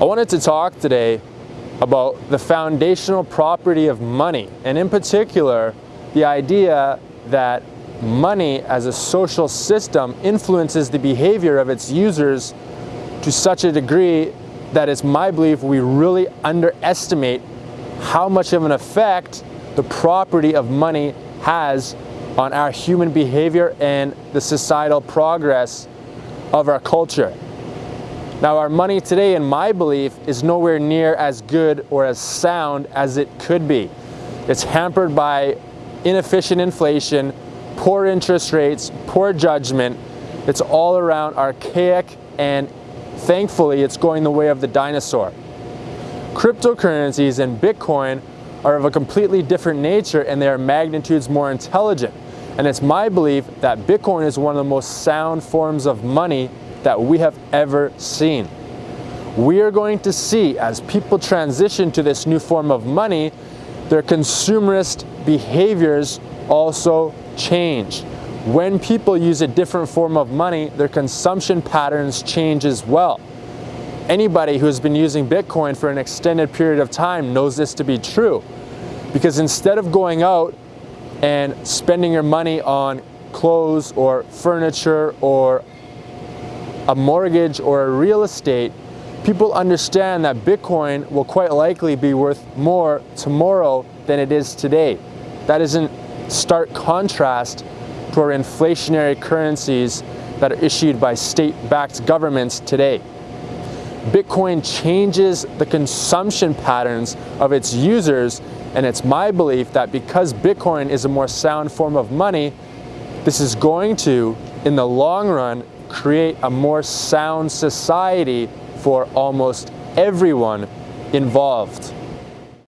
wanted to talk today about the foundational property of money, and in particular, the idea that money as a social system influences the behavior of its users to such a degree that it's my belief we really underestimate how much of an effect the property of money has on our human behavior and the societal progress of our culture. Now our money today, in my belief, is nowhere near as good or as sound as it could be. It's hampered by inefficient inflation, poor interest rates, poor judgment. It's all around archaic and thankfully it's going the way of the dinosaur. Cryptocurrencies and Bitcoin are of a completely different nature and they are magnitudes more intelligent. And it's my belief that Bitcoin is one of the most sound forms of money that we have ever seen. We are going to see as people transition to this new form of money, their consumerist behaviors also change. When people use a different form of money, their consumption patterns change as well. Anybody who has been using Bitcoin for an extended period of time knows this to be true. Because instead of going out and spending your money on clothes or furniture or a mortgage or a real estate, people understand that Bitcoin will quite likely be worth more tomorrow than it is today. That is in stark contrast to our inflationary currencies that are issued by state-backed governments today. Bitcoin changes the consumption patterns of its users and it's my belief that because Bitcoin is a more sound form of money, this is going to, in the long run, create a more sound society for almost everyone involved.